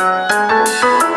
Música